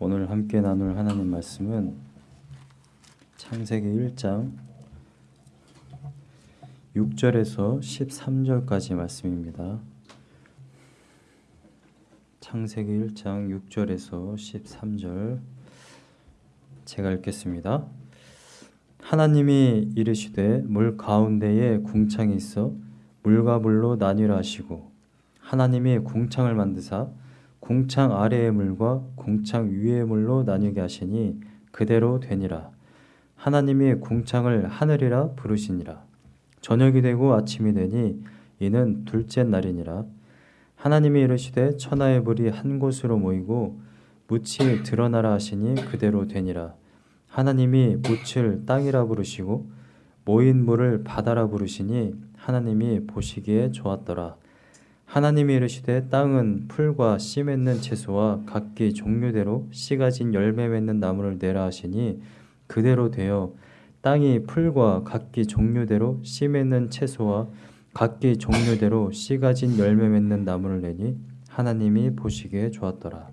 오늘 함께 나눌 하나님 말씀은 창세기 1장 6절에서 13절까지 말씀입니다. 창세기 1장 6절에서 13절 제가 읽겠습니다. 하나님이 이르시되 물 가운데에 궁창이 있어 물과 물로 나뉘라 하시고 하나님이 궁창을 만드사 궁창 아래의 물과 궁창 위의 물로 나뉘게 하시니 그대로 되니라. 하나님이 궁창을 하늘이라 부르시니라. 저녁이 되고 아침이 되니 이는 둘째 날이니라. 하나님이 이르시되 천하의 물이 한 곳으로 모이고 묻이 드러나라 하시니 그대로 되니라. 하나님이 묻을 땅이라 부르시고 모인 물을 바다라 부르시니 하나님이 보시기에 좋았더라. 하나님이 이르시되 땅은 풀과 씨 맺는 채소와 각기 종류대로 씨 가 진 열매 맺는 나무를 내라 하시니 그대로 되어 땅이 풀과 각기 종류대로 씨 맺는 채소와 각기 종류대로 씨 가 진 열매 맺는 나무를 내니 하나님이 보시기에 좋았더라.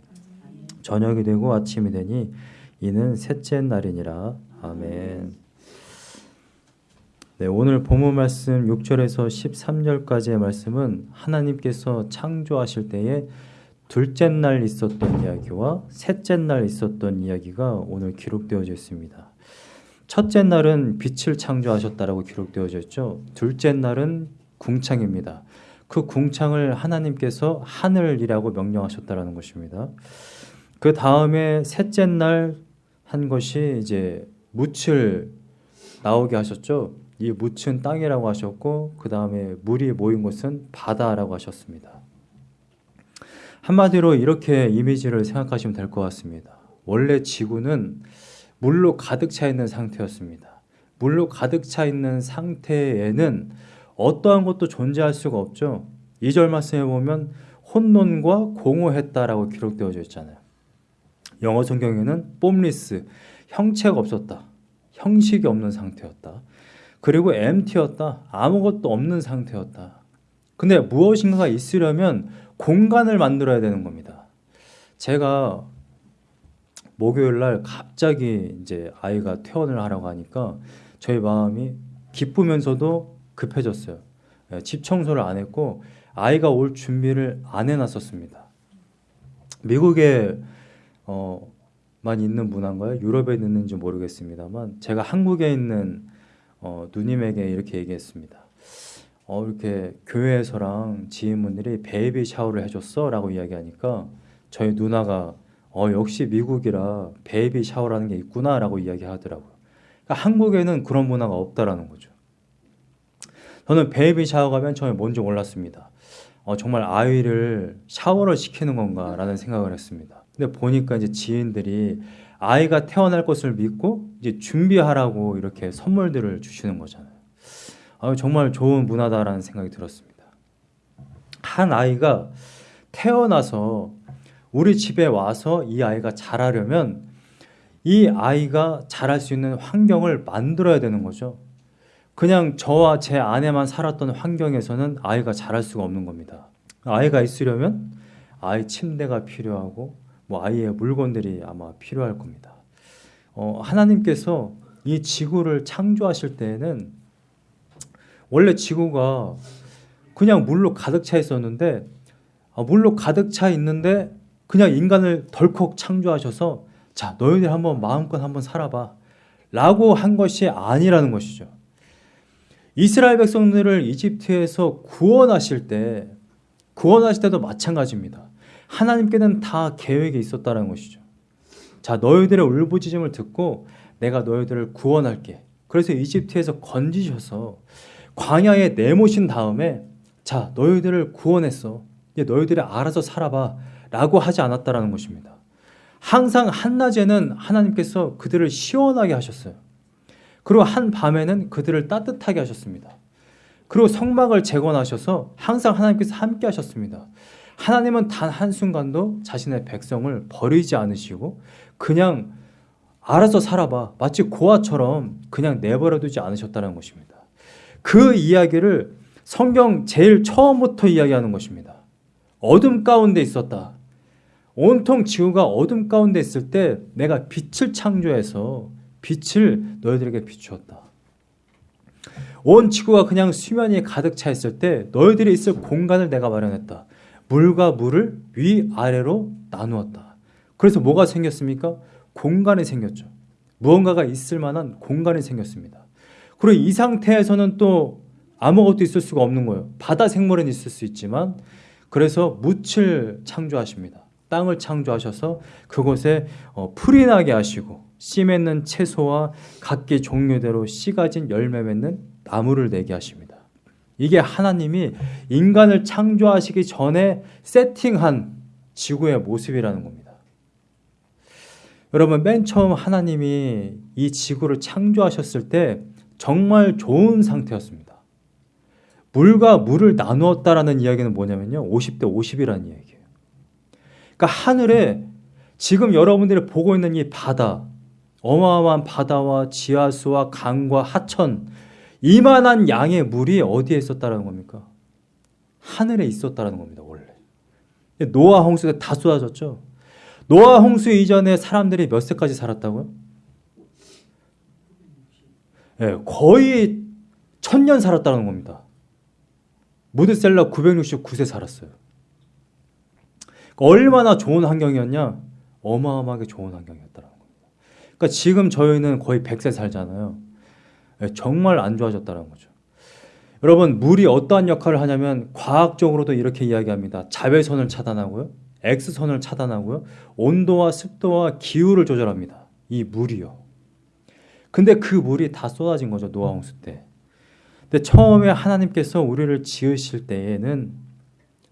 저녁이 되고 아침이 되니 이는 셋째 날이니라. 아멘. 네, 오늘 본문 말씀 6절에서 13절까지의 말씀은 하나님께서 창조하실 때에 둘째 날 있었던 이야기와 셋째 날 있었던 이야기가 오늘 기록되어져 있습니다. 첫째 날은 빛을 창조하셨다라고 기록되어져 있죠. 둘째 날은 궁창입니다. 그 궁창을 하나님께서 하늘이라고 명령하셨다라는 것입니다. 그 다음에 셋째 날 한 것이 이제 묻을 나오게 하셨죠. 이 묻은 땅이라고 하셨고 그 다음에 물이 모인 곳은 바다라고 하셨습니다. 한마디로 이렇게 이미지를 생각하시면 될 것 같습니다. 원래 지구는 물로 가득 차 있는 상태였습니다. 물로 가득 차 있는 상태에는 어떠한 것도 존재할 수가 없죠. 2절 말씀에 보면 혼돈과 공허했다라고 기록되어져 있잖아요. 영어 성경에는 뽐리스, 형체가 없었다. 형식이 없는 상태였다. 그리고 empty였다. 아무것도 없는 상태였다. 근데 무엇인가가 있으려면 공간을 만들어야 되는 겁니다. 제가 목요일 날 갑자기 이제 아이가 퇴원을 하라고 하니까 저희 마음이 기쁘면서도 급해졌어요. 예, 집 청소를 안 했고 아이가 올 준비를 안 해놨었습니다. 미국에 어, 만 있는 문화인가요? 유럽에 있는지 모르겠습니다만 제가 한국에 있는 어, 누님에게 이렇게 얘기했습니다. 어, 이렇게 교회에서랑 지인분들이 baby shower를 해줬어 라고 이야기하니까 저희 누나가 어, 역시 미국이라 baby shower라는 게 있구나 라고 이야기하더라고요. 그러니까 한국에는 그런 문화가 없다라는 거죠. 저는 baby shower가 맨 처음에 뭔지 몰랐습니다. 어, 정말 아이를 샤워를 시키는 건가 라는 생각을 했습니다. 근데 보니까 이제 지인들이 아이가 태어날 것을 믿고 이제 준비하라고 이렇게 선물들을 주시는 거잖아요. 아, 정말 좋은 문화다라는 생각이 들었습니다. 한 아이가 태어나서 우리 집에 와서 이 아이가 자라려면 이 아이가 자랄 수 있는 환경을 만들어야 되는 거죠. 그냥 저와 제 아내만 살았던 환경에서는 아이가 자랄 수가 없는 겁니다. 아이가 있으려면 아이 침대가 필요하고 뭐 아이의 물건들이 아마 필요할 겁니다. 어, 하나님께서 이 지구를 창조하실 때에는 원래 지구가 그냥 물로 가득 차 있었는데 아, 물로 가득 차 있는데 그냥 인간을 덜컥 창조하셔서 자 너희들 한번 마음껏 한번 살아봐 라고 한 것이 아니라는 것이죠. 이스라엘 백성들을 이집트에서 구원하실 때 구원하실 때도 마찬가지입니다. 하나님께는 다 계획이 있었다는 것이죠. 자, 너희들의 울부짖음을 듣고 내가 너희들을 구원할게. 그래서 이집트에서 건지셔서 광야에 내모신 다음에 자, 너희들을 구원했어. 이제 너희들이 알아서 살아봐. 라고 하지 않았다라는 것입니다. 항상 한낮에는 하나님께서 그들을 시원하게 하셨어요. 그리고 한 밤에는 그들을 따뜻하게 하셨습니다. 그리고 성막을 재건하셔서 항상 하나님께서 함께 하셨습니다. 하나님은 단 한순간도 자신의 백성을 버리지 않으시고 그냥 알아서 살아봐. 마치 고아처럼 그냥 내버려 두지 않으셨다는 것입니다. 그 이야기를 성경 제일 처음부터 이야기하는 것입니다. 어둠 가운데 있었다. 온통 지구가 어둠 가운데 있을 때 내가 빛을 창조해서 빛을 너희들에게 비추었다. 온 지구가 그냥 수면이 가득 차 있을 때 너희들이 있을 공간을 내가 마련했다. 물과 물을 위아래로 나누었다. 그래서 뭐가 생겼습니까? 공간이 생겼죠. 무언가가 있을 만한 공간이 생겼습니다. 그리고 이 상태에서는 또 아무것도 있을 수가 없는 거예요. 바다 생물은 있을 수 있지만 그래서 묻을 창조하십니다. 땅을 창조하셔서 그곳에 어, 풀이 나게 하시고 씨 맺는 채소와 각기 종류대로 씨 가진 열매 맺는 나무를 내게 하십니다. 이게 하나님이 인간을 창조하시기 전에 세팅한 지구의 모습이라는 겁니다. 여러분 맨 처음 하나님이 이 지구를 창조하셨을 때 정말 좋은 상태였습니다. 물과 물을 나누었다라는 이야기는 뭐냐면요. 50대 50이라는 이야기예요. 그러니까 하늘에 지금 여러분들이 보고 있는 이 바다, 어마어마한 바다와 지하수와 강과 하천, 이만한 양의 물이 어디에 있었다라는 겁니까? 하늘에 있었다라는 겁니다, 원래. 노아 홍수가 다 쏟아졌죠. 노아 홍수 이전에 사람들이 몇 세까지 살았다고요? 네, 거의 천년 살았다는 겁니다. 무드셀라 969세 살았어요. 얼마나 좋은 환경이었냐? 어마어마하게 좋은 환경이었다는 겁니다. 그러니까 지금 저희는 거의 100세 살잖아요. 네, 정말 안 좋아졌다는 거죠. 여러분 물이 어떠한 역할을 하냐면 과학적으로도 이렇게 이야기합니다. 자외선을 차단하고요. X선을 차단하고요. 온도와 습도와 기후를 조절합니다. 이 물이요. 근데 그 물이 다 쏟아진 거죠. 노아 홍수 때. 근데 처음에 하나님께서 우리를 지으실 때에는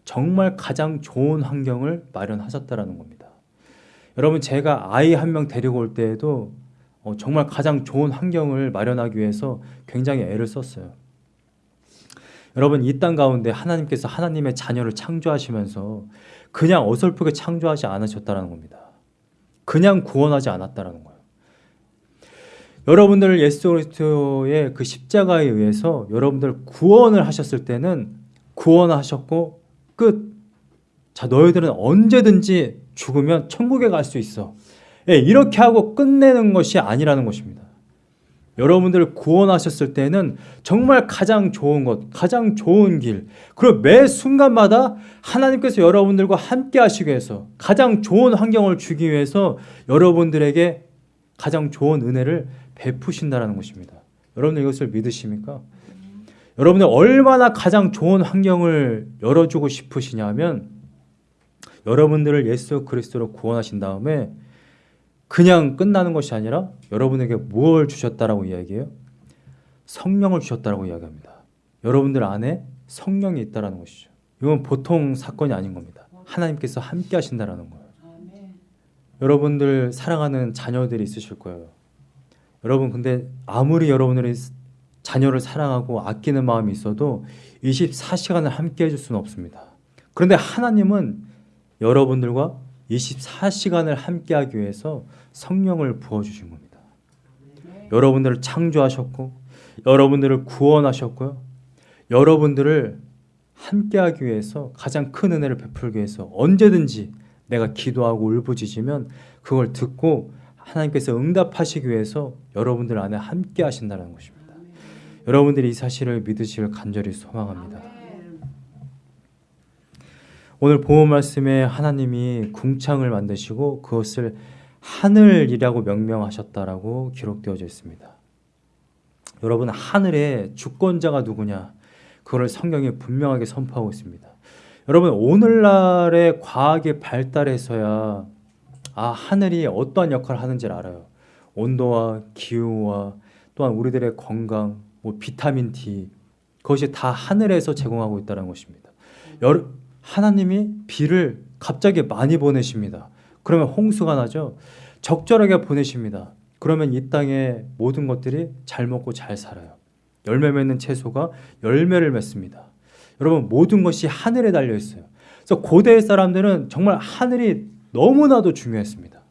정말 가장 좋은 환경을 마련하셨다라는 겁니다. 여러분 제가 아이 한 명 데리고 올 때에도 어, 정말 가장 좋은 환경을 마련하기 위해서 굉장히 애를 썼어요. 여러분 이 땅 가운데 하나님께서 하나님의 자녀를 창조하시면서 그냥 어설프게 창조하지 않으셨다는 겁니다. 그냥 구원하지 않았다는 거예요. 여러분들 예수 그리스도의 그 십자가에 의해서 여러분들 구원을 하셨을 때는 구원하셨고 끝. 자 너희들은 언제든지 죽으면 천국에 갈 수 있어. 예, 이렇게 하고 끝내는 것이 아니라는 것입니다. 여러분들을 구원하셨을 때는 정말 가장 좋은 것, 가장 좋은 길, 그리고 매 순간마다 하나님께서 여러분들과 함께 하시기 위해서 가장 좋은 환경을 주기 위해서 여러분들에게 가장 좋은 은혜를 베푸신다는 것입니다. 여러분들 이것을 믿으십니까? 여러분들 얼마나 가장 좋은 환경을 열어주고 싶으시냐면 여러분들을 예수 그리스도로 구원하신 다음에 그냥 끝나는 것이 아니라 여러분에게 무엇을 주셨다라고 이야기해요? 성령을 주셨다라고 이야기합니다. 여러분들 안에 성령이 있다라는 것이죠. 이건 보통 사건이 아닌 겁니다. 하나님께서 함께 하신다라는 거예요. 여러분들 사랑하는 자녀들이 있으실 거예요. 여러분 근데 아무리 여러분들이 자녀를 사랑하고 아끼는 마음이 있어도 24시간을 함께 해줄 수는 없습니다. 그런데 하나님은 여러분들과 24시간을 함께 하기 위해서 성령을 부어주신 겁니다. 여러분들을 창조하셨고 여러분들을 구원하셨고요. 여러분들을 함께하기 위해서 가장 큰 은혜를 베풀기 위해서 언제든지 내가 기도하고 울부짖으면 그걸 듣고 하나님께서 응답하시기 위해서 여러분들 안에 함께 하신다는 것입니다. 여러분들이 이 사실을 믿으시길 간절히 소망합니다. 오늘 보험 말씀에 하나님이 궁창을 만드시고 그것을 하늘이라고 명명하셨다라고 기록되어져 있습니다. 여러분 하늘의 주권자가 누구냐? 그걸 성경이 분명하게 선포하고 있습니다. 여러분 오늘날의 과학이 발달해서야 아 하늘이 어떠한 역할을 하는지를 알아요. 온도와 기후와 또한 우리들의 건강, 뭐 비타민 D 그것이 다 하늘에서 제공하고 있다는 것입니다. 여, 하나님이 비를 갑자기 많이 보내십니다. 그러면 홍수가 나죠. 적절하게 보내십니다. 그러면 이 땅의 모든 것들이 잘 먹고 잘 살아요. 열매 맺는 채소가 열매를 맺습니다. 여러분 모든 것이 하늘에 달려 있어요. 그래서 고대 사람들은 정말 하늘이 너무나도 중요했습니다.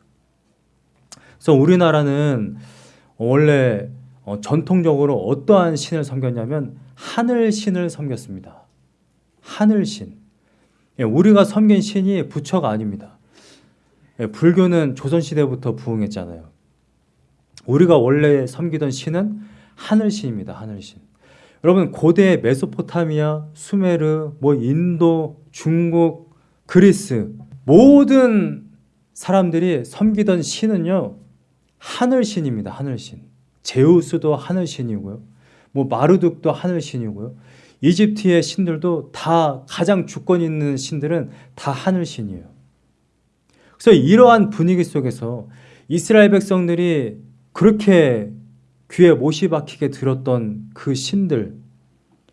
그래서 우리나라는 원래 어, 전통적으로 어떠한 신을 섬겼냐면 하늘 신을 섬겼습니다. 하늘 신. 예, 우리가 섬긴 신이 부처가 아닙니다. 예, 불교는 조선시대부터 부흥했잖아요. 우리가 원래 섬기던 신은 하늘신입니다. 하늘신. 여러분 고대 메소포타미아, 수메르, 뭐 인도, 중국, 그리스 모든 사람들이 섬기던 신은요 하늘신입니다. 하늘신. 제우스도 하늘신이고요. 뭐 마르둑도 하늘신이고요. 이집트의 신들도 다 가장 주권 있는 신들은 다 하늘 신이에요. 그래서 이러한 분위기 속에서 이스라엘 백성들이 그렇게 귀에 못이 박히게 들었던 그 신들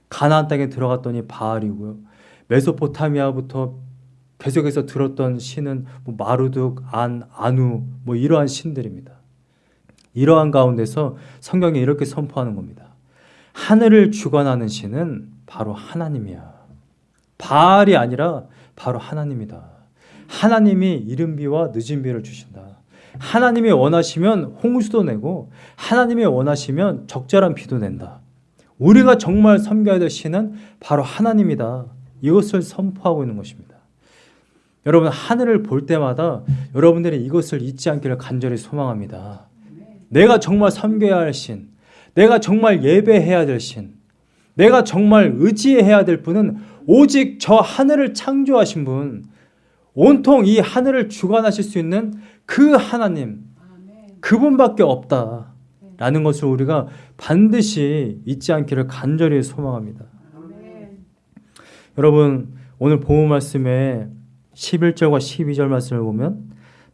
가나안 땅에 들어갔더니 바알이고요. 메소포타미아부터 계속해서 들었던 신은 뭐 마루둑, 안, 아누 뭐 이러한 신들입니다. 이러한 가운데서 성경이 이렇게 선포하는 겁니다. 하늘을 주관하는 신은 바로 하나님이야. 바알이 아니라 바로 하나님이다. 하나님이 이른 비와 늦은 비를 주신다. 하나님이 원하시면 홍수도 내고 하나님이 원하시면 적절한 비도 낸다. 우리가 정말 섬겨야 될 신은 바로 하나님이다. 이것을 선포하고 있는 것입니다. 여러분 하늘을 볼 때마다 여러분들이 이것을 잊지 않기를 간절히 소망합니다. 내가 정말 섬겨야 할 신, 내가 정말 예배해야 될 신, 내가 정말 의지해야 될 분은 오직 저 하늘을 창조하신 분, 온통 이 하늘을 주관하실 수 있는 그 하나님, 그분밖에 없다라는 것을 우리가 반드시 잊지 않기를 간절히 소망합니다. 여러분 오늘 보호 말씀에 11절과 12절 말씀을 보면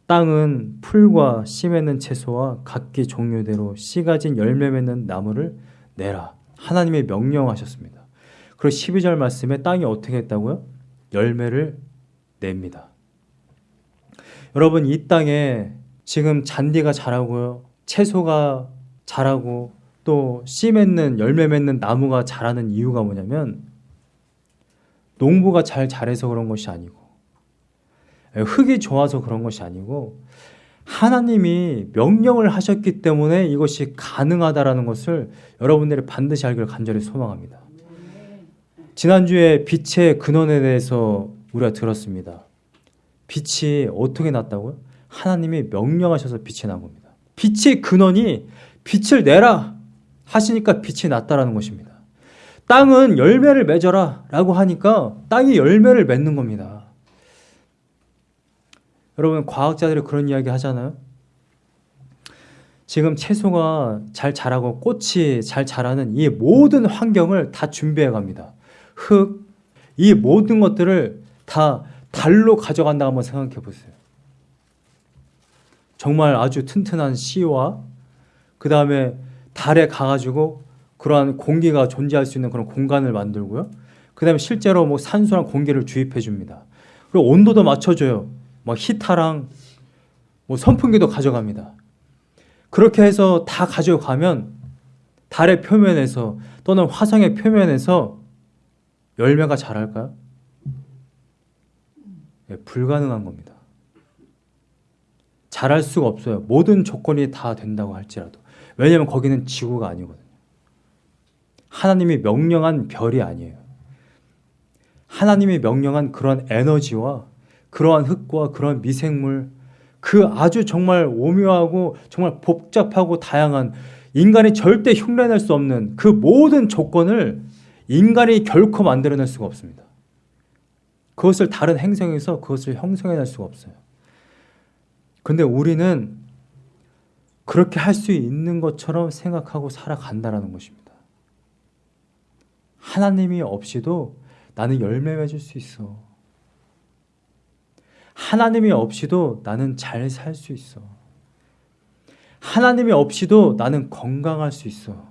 땅은 풀과 씨 맺는 채소와 각기 종류대로 씨 가진 열매 맺는 나무를 내라. 하나님의 명령하셨습니다. 그리고 12절 말씀에 땅이 어떻게 했다고요? 열매를 냅니다. 여러분 이 땅에 지금 잔디가 자라고요. 채소가 자라고 또 씨 맺는 열매 맺는 나무가 자라는 이유가 뭐냐면 농부가 잘 자라서 그런 것이 아니고 흙이 좋아서 그런 것이 아니고 하나님이 명령을 하셨기 때문에 이것이 가능하다라는 것을 여러분들이 반드시 알기를 간절히 소망합니다. 지난주에 빛의 근원에 대해서 우리가 들었습니다. 빛이 어떻게 났다고요? 하나님이 명령하셔서 빛이 난 겁니다. 빛의 근원이 빛을 내라 하시니까 빛이 났다라는 것입니다. 땅은 열매를 맺어라 라고 하니까 땅이 열매를 맺는 겁니다. 여러분 과학자들이 그런 이야기 하잖아요. 지금 채소가 잘 자라고 꽃이 잘 자라는 이 모든 환경을 다 준비해 갑니다. 흙, 이 모든 것들을 다 달로 가져간다 한번 생각해 보세요. 정말 아주 튼튼한 씨와 그 다음에 달에 가가지고 그러한 공기가 존재할 수 있는 그런 공간을 만들고요. 그 다음에 실제로 뭐 산소랑 공기를 주입해 줍니다. 그리고 온도도 맞춰줘요. 뭐 히타랑 뭐 선풍기도 가져갑니다. 그렇게 해서 다 가져가면 달의 표면에서 또는 화성의 표면에서 열매가 자랄까요? 네, 불가능한 겁니다. 자랄 수가 없어요. 모든 조건이 다 된다고 할지라도. 왜냐하면 거기는 지구가 아니거든요. 하나님이 명령한 별이 아니에요. 하나님이 명령한 그런 에너지와 그러한 흙과 그런 미생물 그 아주 정말 오묘하고 정말 복잡하고 다양한 인간이 절대 흉내낼 수 없는 그 모든 조건을 인간이 결코 만들어낼 수가 없습니다. 그것을 다른 행성에서 그것을 형성해낼 수가 없어요. 근데 우리는 그렇게 할 수 있는 것처럼 생각하고 살아간다는 것입니다. 하나님이 없이도 나는 열매 맺을 수 있어. 하나님이 없이도 나는 잘 살 수 있어. 하나님이 없이도 나는 건강할 수 있어.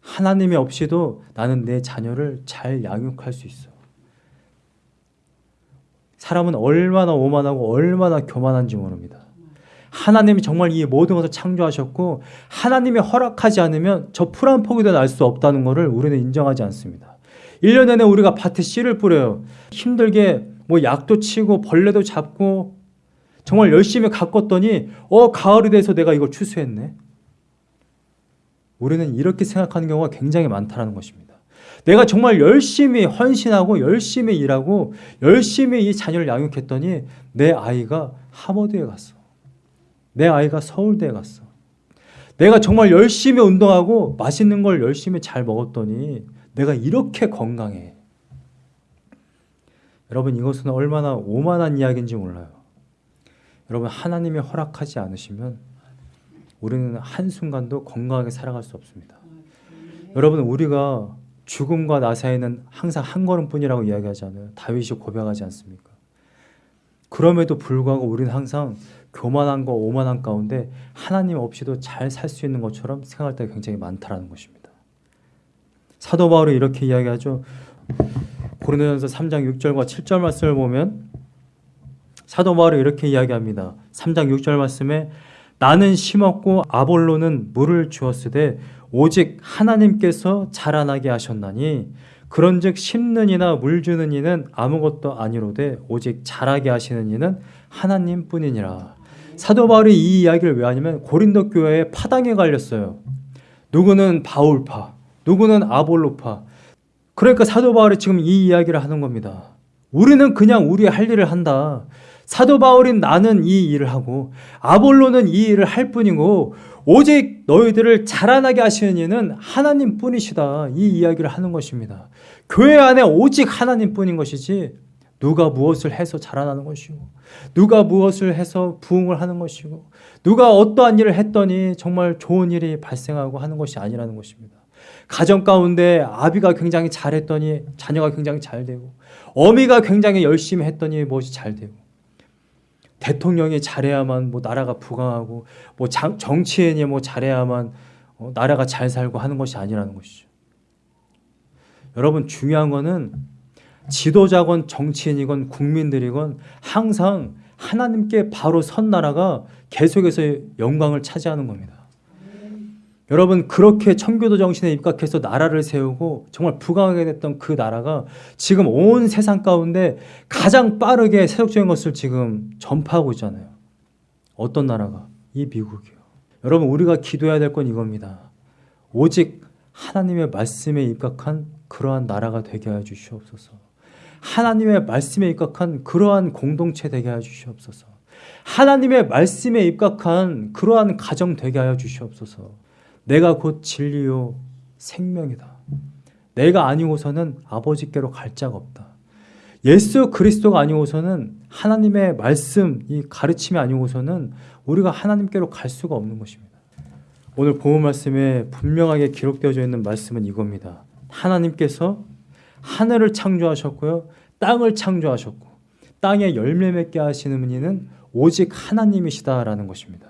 하나님이 없이도 나는 내 자녀를 잘 양육할 수 있어. 사람은 얼마나 오만하고 얼마나 교만한지 모릅니다. 하나님이 정말 이 모든 것을 창조하셨고 하나님이 허락하지 않으면 저 풀 한 포기도 날 수 없다는 것을 우리는 인정하지 않습니다. 1년 내내 우리가 밭에 씨를 뿌려요. 힘들게 뭐 약도 치고 벌레도 잡고 정말 열심히 가꿨더니 어 가을이 돼서 내가 이걸 추수했네. 우리는 이렇게 생각하는 경우가 굉장히 많다는 것입니다. 내가 정말 열심히 헌신하고 열심히 일하고 열심히 이 자녀를 양육했더니 내 아이가 하버드에 갔어. 내 아이가 서울대에 갔어. 내가 정말 열심히 운동하고 맛있는 걸 열심히 잘 먹었더니 내가 이렇게 건강해. 여러분 이것은 얼마나 오만한 이야기인지 몰라요. 여러분 하나님이 허락하지 않으시면 우리는 한순간도 건강하게 살아갈 수 없습니다. 여러분 우리가 죽음과 나 사이는 항상 한 걸음뿐이라고 이야기하잖아요. 다윗이 고백하지 않습니까? 그럼에도 불구하고 우리는 항상 교만한과 오만한 가운데 하나님 없이도 잘 살 수 있는 것처럼 생각할 때가 굉장히 많다라는 것입니다. 사도 바울이 이렇게 이야기하죠. 고린도전서 3장 6절과 7절 말씀을 보면 사도 바울이 이렇게 이야기합니다. 3장 6절 말씀에 나는 심었고 아볼로는 물을 주었으되 오직 하나님께서 자라나게 하셨나니 그런즉 심는 이나 물 주는 이는 아무것도 아니로되 오직 자라게 하시는 이는 하나님뿐이니라. 사도 바울이 이 이야기를 왜 하냐면 고린도 교회에 파당에 갈렸어요. 누구는 바울파, 누구는 아볼로파. 그러니까 사도 바울이 지금 이 이야기를 하는 겁니다. 우리는 그냥 우리의 할 일을 한다. 사도 바울인 나는 이 일을 하고 아볼로는 이 일을 할 뿐이고 오직 너희들을 자라나게 하시는 이는 하나님 뿐이시다. 이 이야기를 하는 것입니다. 교회 안에 오직 하나님 뿐인 것이지 누가 무엇을 해서 자라나는 것이고 누가 무엇을 해서 부흥을 하는 것이고 누가 어떠한 일을 했더니 정말 좋은 일이 발생하고 하는 것이 아니라는 것입니다. 가정 가운데 아비가 굉장히 잘했더니 자녀가 굉장히 잘 되고 어미가 굉장히 열심히 했더니 무엇이 잘 되고 대통령이 잘해야만 뭐 나라가 부강하고 뭐 장, 정치인이 뭐 잘해야만 어, 나라가 잘 살고 하는 것이 아니라는 것이죠. 여러분 중요한 거는 지도자건 정치인이건 국민들이건 항상 하나님께 바로 선 나라가 계속해서 영광을 차지하는 겁니다. 여러분 그렇게 청교도 정신에 입각해서 나라를 세우고 정말 부강하게 됐던 그 나라가 지금 온 세상 가운데 가장 빠르게 세속적인 것을 지금 전파하고 있잖아요. 어떤 나라가? 이 미국이요. 여러분 우리가 기도해야 될 건 이겁니다. 오직 하나님의 말씀에 입각한 그러한 나라가 되게 하여 주시옵소서. 하나님의 말씀에 입각한 그러한 공동체 되게 하여 주시옵소서. 하나님의 말씀에 입각한 그러한 가정 되게 하여 주시옵소서. 내가 곧 진리요 생명이다. 내가 아니고서는 아버지께로 갈 자가 없다. 예수 그리스도가 아니고서는 하나님의 말씀, 이 가르침이 아니고서는 우리가 하나님께로 갈 수가 없는 것입니다. 오늘 본문 말씀에 분명하게 기록되어져 있는 말씀은 이겁니다. 하나님께서 하늘을 창조하셨고요. 땅을 창조하셨고 땅에 열매 맺게 하시는 이는 오직 하나님이시다라는 것입니다.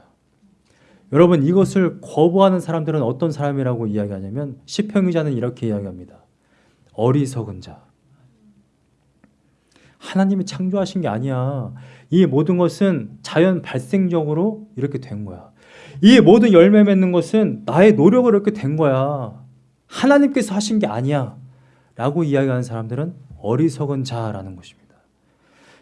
여러분 이것을 거부하는 사람들은 어떤 사람이라고 이야기하냐면 시평의자는 이렇게 이야기합니다. 어리석은 자. 하나님이 창조하신 게 아니야. 이 모든 것은 자연 발생적으로 이렇게 된 거야. 이 모든 열매 맺는 것은 나의 노력으로 이렇게 된 거야. 하나님께서 하신 게 아니야. 라고 이야기하는 사람들은 어리석은 자라는 것입니다.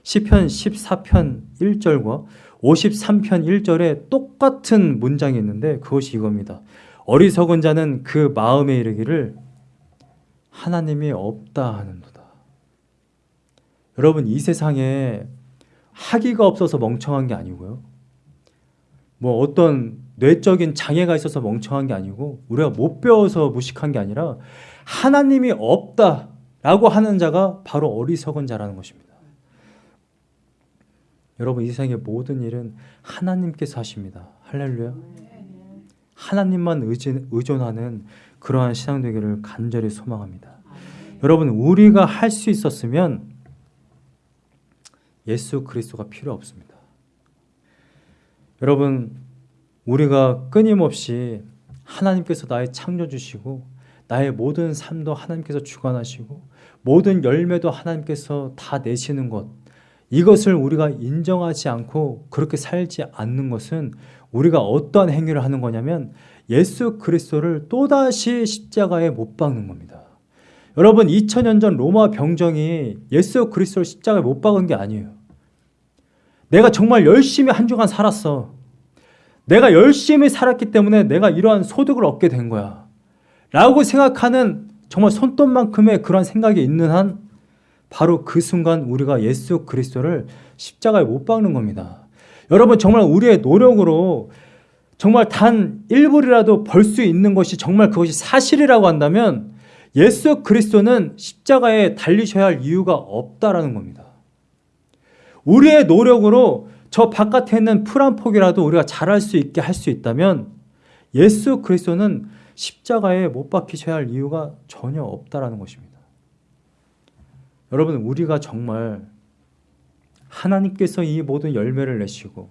시편 14편 1절과 53편 1절에 똑같은 문장이 있는데 그것이 이겁니다. 어리석은 자는 그 마음에 이르기를 하나님이 없다 하는도다. 여러분 이 세상에 학위가 없어서 멍청한 게 아니고요. 뭐 어떤 뇌적인 장애가 있어서 멍청한 게 아니고 우리가 못 배워서 무식한 게 아니라 하나님이 없다라고 하는 자가 바로 어리석은 자라는 것입니다. 여러분 이 세상의 모든 일은 하나님께서 하십니다. 할렐루야. 하나님만 의존하는 그러한 신앙 되기를 간절히 소망합니다. 여러분 우리가 할 수 있었으면 예수 그리스도가 필요 없습니다. 여러분 우리가 끊임없이 하나님께서 나의 창조 주시고 나의 모든 삶도 하나님께서 주관하시고 모든 열매도 하나님께서 다 내시는 것 이것을 우리가 인정하지 않고 그렇게 살지 않는 것은 우리가 어떠한 행위를 하는 거냐면 예수 그리스도를 또다시 십자가에 못 박는 겁니다. 여러분 2000년 전 로마 병정이 예수 그리스도를 십자가에 못 박은 게 아니에요. 내가 정말 열심히 한 주간 살았어. 내가 열심히 살았기 때문에 내가 이러한 소득을 얻게 된 거야. 라고 생각하는 정말 손톱만큼의 그런 생각이 있는 한 바로 그 순간 우리가 예수 그리스도를 십자가에 못 박는 겁니다. 여러분 정말 우리의 노력으로 정말 단 1불이라도 벌 수 있는 것이 정말 그것이 사실이라고 한다면 예수 그리스도는 십자가에 달리셔야 할 이유가 없다라는 겁니다. 우리의 노력으로 저 바깥에 있는 풀 한 폭이라도 우리가 잘할 수 있게 할 수 있다면 예수 그리스도는 십자가에 못 박히셔야 할 이유가 전혀 없다라는 것입니다. 여러분 우리가 정말 하나님께서 이 모든 열매를 내시고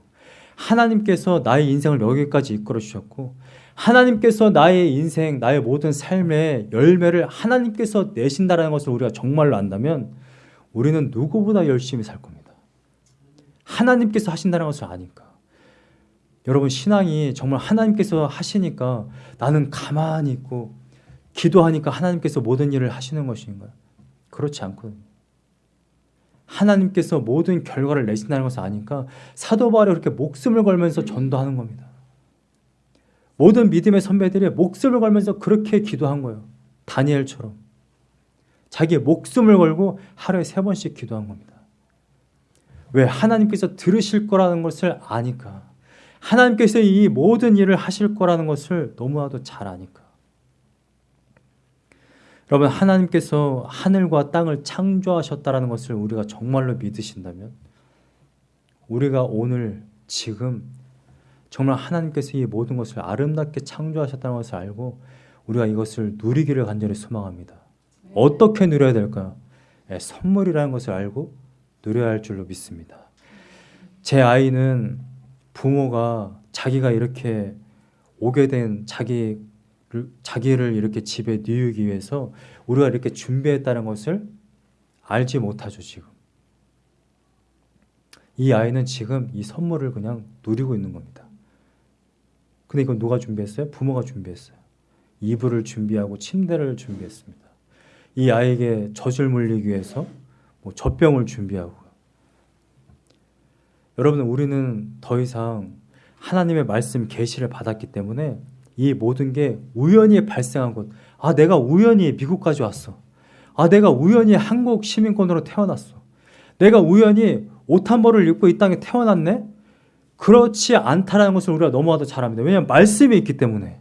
하나님께서 나의 인생을 여기까지 이끌어 주셨고 하나님께서 나의 인생, 나의 모든 삶의 열매를 하나님께서 내신다는 것을 우리가 정말로 안다면 우리는 누구보다 열심히 살 겁니다. 하나님께서 하신다는 것을 아니까. 여러분 신앙이 정말 하나님께서 하시니까 나는 가만히 있고 기도하니까 하나님께서 모든 일을 하시는 것인가요? 그렇지 않거든요. 하나님께서 모든 결과를 내신다는 것을 아니까 사도 바울이 그렇게 목숨을 걸면서 전도하는 겁니다. 모든 믿음의 선배들이 목숨을 걸면서 그렇게 기도한 거예요. 다니엘처럼. 자기의 목숨을 걸고 하루에 세 번씩 기도한 겁니다. 왜? 하나님께서 들으실 거라는 것을 아니까. 하나님께서 이 모든 일을 하실 거라는 것을 너무나도 잘 아니까. 여러분 하나님께서 하늘과 땅을 창조하셨다는 것을 우리가 정말로 믿으신다면 우리가 오늘 지금 정말 하나님께서 이 모든 것을 아름답게 창조하셨다는 것을 알고 우리가 이것을 누리기를 간절히 소망합니다. 어떻게 누려야 될까요? 예, 선물이라는 것을 알고 누려야 할 줄로 믿습니다. 제 아이는 부모가 자기가 이렇게 오게 된 자기 자기를 이렇게 집에 뉘우기 위해서 우리가 이렇게 준비했다는 것을 알지 못하죠 지금. 이 아이는 지금 이 선물을 그냥 누리고 있는 겁니다. 근데 이건 누가 준비했어요? 부모가 준비했어요. 이불을 준비하고 침대를 준비했습니다. 이 아이에게 젖을 물리기 위해서 뭐 젖병을 준비하고 여러분 우리는 더 이상 하나님의 말씀 계시를 받았기 때문에 이 모든 게 우연히 발생한 것. 아, 내가 우연히 미국까지 왔어. 아, 내가 우연히 한국 시민권으로 태어났어. 내가 우연히 옷 한 벌을 입고 이 땅에 태어났네? 그렇지 않다라는 것을 우리가 너무나도 잘 압니다. 왜냐하면 말씀이 있기 때문에.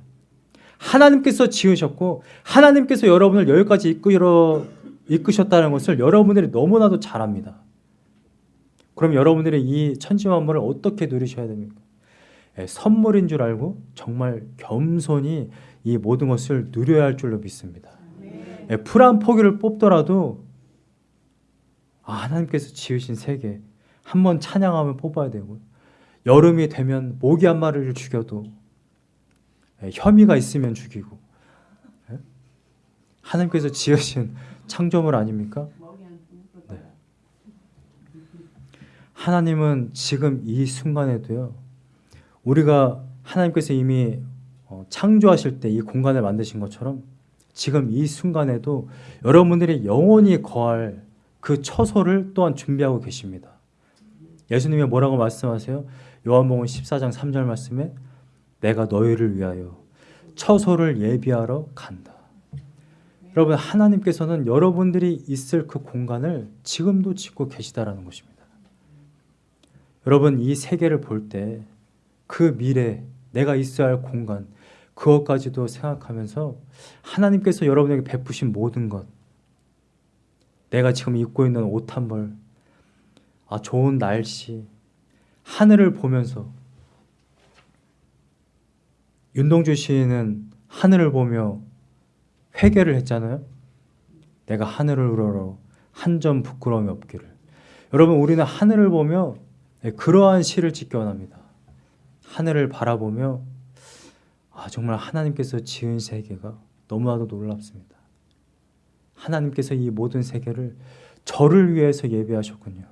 하나님께서 지으셨고, 하나님께서 여러분을 여기까지 이끌어, 이끄셨다는 것을 여러분들이 너무나도 잘 압니다. 그럼 여러분들이 이 천지만물을 어떻게 누리셔야 됩니까? 예, 선물인 줄 알고 정말 겸손히 이 모든 것을 누려야 할 줄로 믿습니다. 예, 풀한 포기를 뽑더라도 아, 하나님께서 지으신 세계 한 번 찬양하면 뽑아야 되고 여름이 되면 모기 한 마리를 죽여도 예, 혐의가 있으면 죽이고 하나님께서 지으신 창조물 아닙니까? 네. 하나님은 지금 이 순간에도요 우리가 하나님께서 이미 어, 창조하실 때 이 공간을 만드신 것처럼 지금 이 순간에도 여러분들이 영원히 거할 그 처소를 또한 준비하고 계십니다. 예수님이 뭐라고 말씀하세요? 요한복음 14장 3절 말씀에 내가 너희를 위하여 처소를 예비하러 간다. 여러분 하나님께서는 여러분들이 있을 그 공간을 지금도 짓고 계시다라는 것입니다. 여러분 이 세계를 볼 때 그 미래, 내가 있어야 할 공간, 그것까지도 생각하면서 하나님께서 여러분에게 베푸신 모든 것, 내가 지금 입고 있는 옷 한 벌, 아, 좋은 날씨, 하늘을 보면서 윤동주 시인은 하늘을 보며 회개를 했잖아요. 내가 하늘을 우러러 한 점 부끄러움이 없기를. 여러분 우리는 하늘을 보며 그러한 시를 짓기 원합니다. 하늘을 바라보며 아, 정말 하나님께서 지은 세계가 너무나도 놀랍습니다. 하나님께서 이 모든 세계를 저를 위해서 예배하셨군요.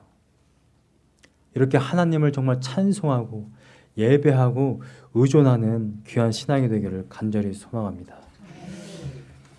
이렇게 하나님을 정말 찬송하고 예배하고 의존하는 귀한 신앙이 되기를 간절히 소망합니다.